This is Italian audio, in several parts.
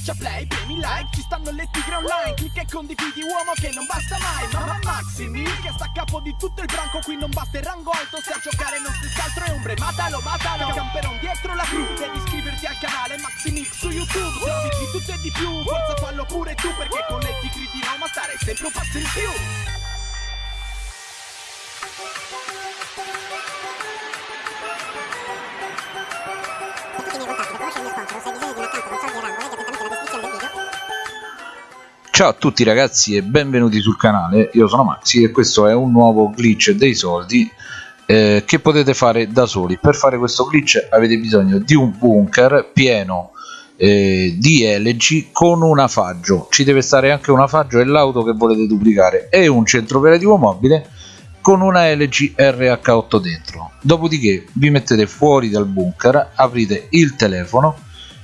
Schiaccia play, premi like, ci stanno le tigre online Clicca e condividi uomo che non basta mai Mamma Maximi che sta a capo di tutto il branco Qui non basta il rango alto, se a giocare non stessi altro è ombre Matalo, matalo, camperon dietro la crew Devi iscriverti al canale Maximix su YouTube Se di tutto e di più, forza fallo pure tu Perché con le tigre di Roma stare sempre un passo in più Ciao a tutti ragazzi e benvenuti sul canale, io sono Maxi e questo è un nuovo glitch dei soldi eh, che potete fare da soli. Per fare questo glitch avete bisogno di un bunker pieno eh, di elegi con un afaggio, ci deve stare anche un afaggio e l'auto che volete duplicare e un centro operativo mobile con una LG RH8 dentro. Dopodiché vi mettete fuori dal bunker, aprite il telefono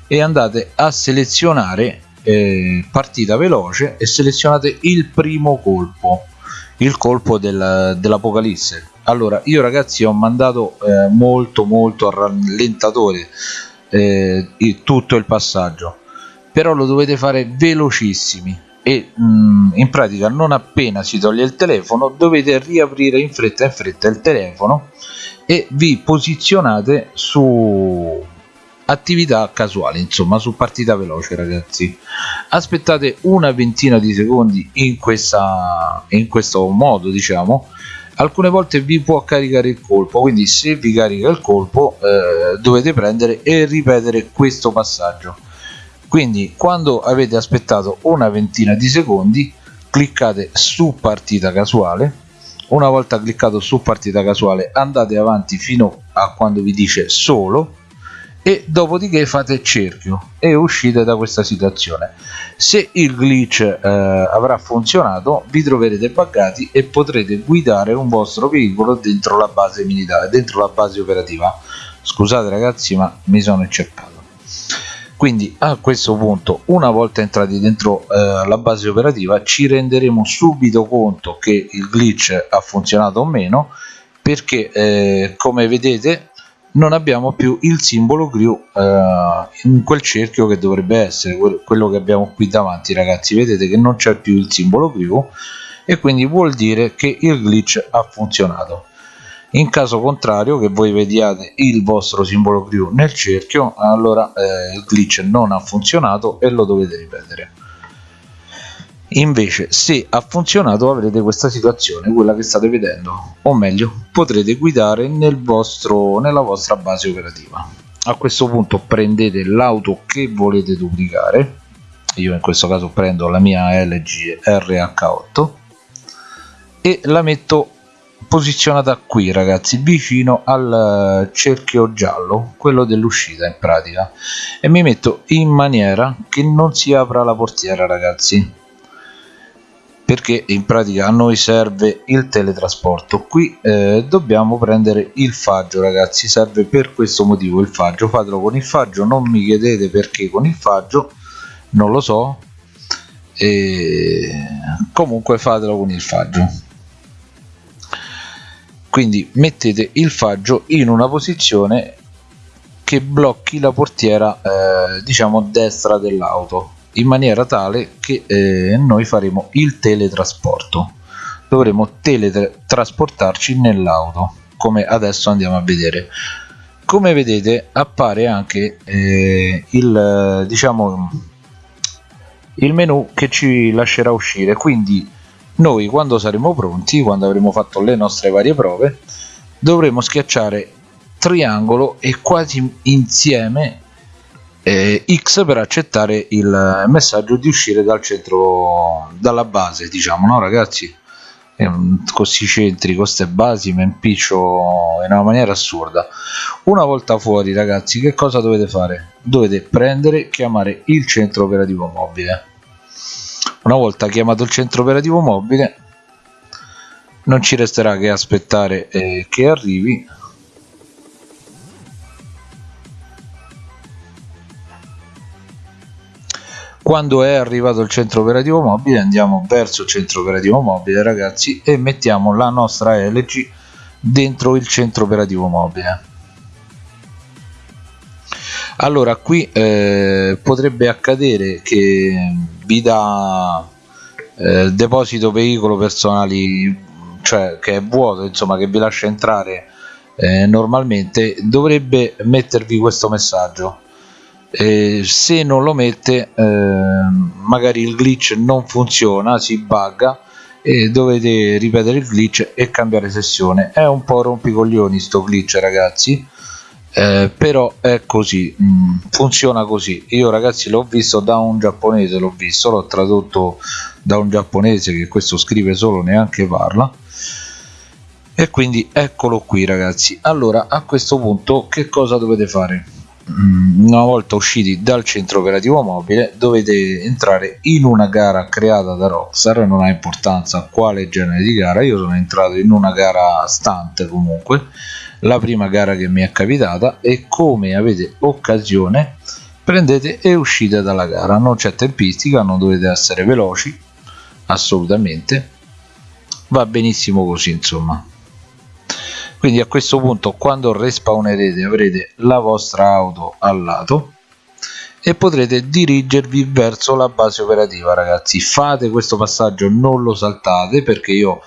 e andate a selezionare eh, partita veloce e selezionate il primo colpo il colpo del, dell'apocalisse. Allora io ragazzi ho mandato eh, molto molto a rallentatore eh, tutto il passaggio però lo dovete fare velocissimi e mh, mm, in pratica non appena si toglie il telefono dovete riaprire in fretta in fretta il telefono e vi posizionate su attività casuale insomma su partita veloce ragazzi. Aspettate una ventina di secondi in questa in questo modo diciamo. Alcune volte vi può caricare il colpo quindi se vi carica il colpo eh, dovete prendere e ripetere questo passaggio. Quindi quando avete aspettato una ventina di secondi cliccate su partita casuale. Una volta cliccato su partita casuale andate avanti fino a quando vi dice solo e dopodiché fate cerchio e uscite da questa situazione. Se il glitch eh, avrà funzionato vi troverete buggati e potrete guidare un vostro veicolo dentro la base militare dentro la base operativa. Scusate ragazzi ma mi sono inceppato. Quindi a questo punto una volta entrati dentro eh, la base operativa ci renderemo subito conto che il glitch ha funzionato o meno perché eh, come vedete non abbiamo più il simbolo crew eh, in quel cerchio che dovrebbe essere quello che abbiamo qui davanti ragazzi. Vedete che non c'è più il simbolo crew e quindi vuol dire che il glitch ha funzionato. In caso contrario che voi vediate il vostro simbolo crew nel cerchio allora eh, il glitch non ha funzionato e lo dovete ripetere invece se ha funzionato avrete questa situazione quella che state vedendo. O meglio potrete guidare nel vostro nella vostra base operativa. A questo punto prendete l'auto che volete duplicare. Io in questo caso prendo la mia LG RH8 e la metto posizionata qui ragazzi vicino al cerchio giallo quello dell'uscita in pratica. E mi metto in maniera che non si apra la portiera ragazzi perché in pratica a noi serve il teletrasporto. Qui eh, dobbiamo prendere il faggio ragazzi serve per questo motivo il faggio. Fatelo con il faggio non mi chiedete perché con il faggio non lo so. E comunque fatelo con il faggio. Quindi mettete il faggio in una posizione che blocchi la portiera eh, diciamo destra dell'auto in maniera tale che eh, noi faremo il teletrasporto. Dovremo teletrasportarci nell'auto come adesso andiamo a vedere. Come vedete appare anche eh, il diciamo il menu che ci lascerà uscire. Quindi noi quando saremo pronti quando avremo fatto le nostre varie prove dovremo schiacciare triangolo e quasi insieme eh, X per accettare il messaggio di uscire dal centro dalla base diciamo no ragazzi? Questi centri con queste basi mi impiccio in una maniera assurda. Una volta fuori ragazzi che cosa dovete fare? Dovete prendere chiamare il centro operativo mobile. Una volta chiamato il centro operativo mobile non ci resterà che aspettare eh, che arrivi quando è arrivato il centro operativo mobile andiamo verso il centro operativo mobile ragazzi e mettiamo la nostra LG dentro il centro operativo mobile. Allora qui eh, potrebbe accadere che vi dà eh, deposito veicolo personali cioè che è vuoto insomma che vi lascia entrare eh, normalmente dovrebbe mettervi questo messaggio eh, se non lo mette eh, magari il glitch non funziona si bugga e dovete ripetere il glitch e cambiare sessione. È un po' rompicoglioni sto glitch ragazzi. Eh, però è così mm, funziona così. Io ragazzi l'ho visto da un giapponese l'ho visto l'ho tradotto da un giapponese che questo scrive solo neanche parla. E quindi eccolo qui ragazzi. Allora a questo punto che cosa dovete fare una volta usciti dal centro operativo mobile dovete entrare in una gara creata da Rockstar non ha importanza quale genere di gara io sono entrato in una gara stunt comunque la prima gara che mi è capitata e come avete occasione prendete e uscite dalla gara. Non c'è tempistica non dovete essere veloci assolutamente. Va benissimo così insomma quindi a questo punto quando respawnerete avrete la vostra auto al lato e potrete dirigervi verso la base operativa ragazzi. Fate questo passaggio non lo saltate perché io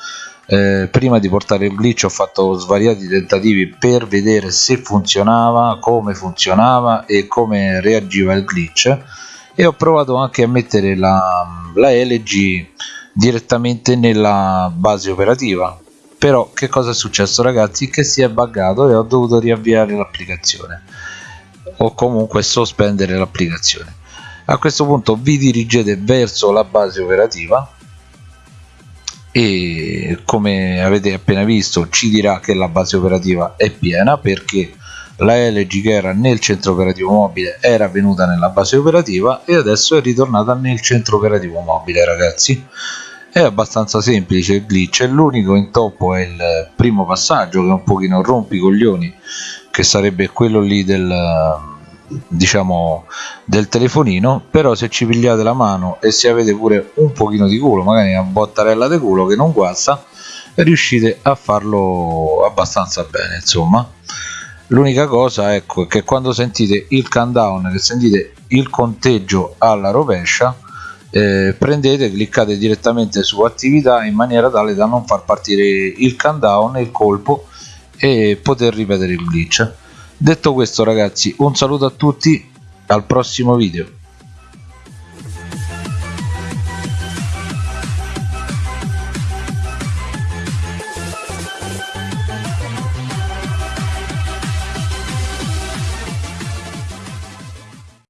eh, prima di portare il glitch ho fatto svariati tentativi per vedere se funzionava come funzionava e come reagiva il glitch. E ho provato anche a mettere la, la LG direttamente nella base operativa però che cosa è successo ragazzi? Che si è buggato e ho dovuto riavviare l'applicazione. O comunque sospendere l'applicazione. A questo punto vi dirigete verso la base operativa. E come avete appena visto ci dirà che la base operativa è piena perché la LG che era nel centro operativo mobile era venuta nella base operativa e adesso è ritornata nel centro operativo mobile ragazzi è abbastanza semplice il glitch l'unico intoppo è il primo passaggio che è un pochino rompi i coglioni che sarebbe quello lì del diciamo del telefonino però se ci pigliate la mano e se avete pure un pochino di culo magari una bottarella di culo che non guasta riuscite a farlo abbastanza bene insomma. L'unica cosa ecco è che quando sentite il countdown che sentite il conteggio alla rovescia eh, prendete cliccate direttamente su attività in maniera tale da non far partire il countdown il colpo e poter ripetere il glitch. Detto questo ragazzi un saluto a tutti al prossimo video